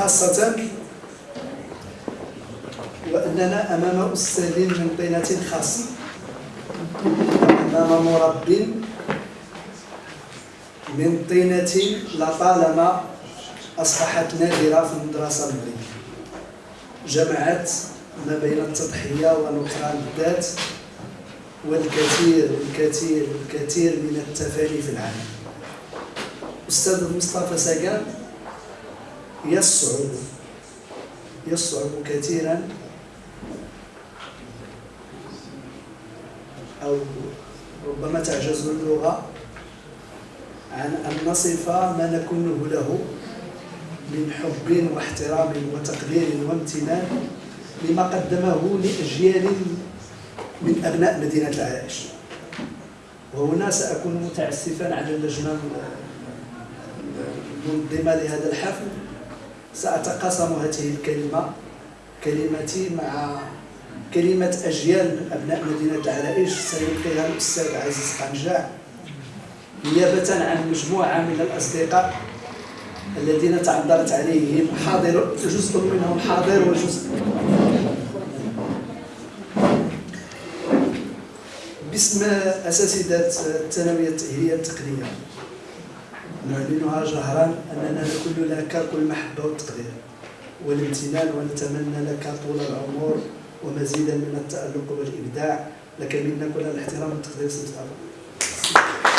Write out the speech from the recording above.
خاصة وأننا أمام أستاذ من طينة خاصة أمام مرب من طينة لطالما أصبحت نادرة في المدرسة المغربية. جمعت ما بين التضحية ونكران الذات والكثير الكثير الكثير من التفاني في العالم. أستاذ مصطفى ساقان يصعب يصعب كثيرا أو ربما تعجز اللغة عن أن نصف ما نكونه له من حب واحترام وتقدير وامتنان لما قدمه لأجيال من أبناء مدينة العرائش وهنا سأكون متعسفا على اللجنة المنظمة لهذا الحفل. سأتقاسم هذه الكلمة كلمتي مع كلمة أجيال من أبناء مدينة العرائش سيلقيها الأستاذ عزيز قنجاع. نيابة عن مجموعة من الأصدقاء الذين تعذرت عليهم حاضر جزء منهم حاضر وجزء باسم أساتذة الثانوية التأهيلية التقنية. نعلنها جهرا أننا نكون لك كل المحبة والتقدير والامتنان ونتمنى لك طول العمر ومزيدا من التألق والإبداع. لك منا كل الاحترام والتقدير سيدي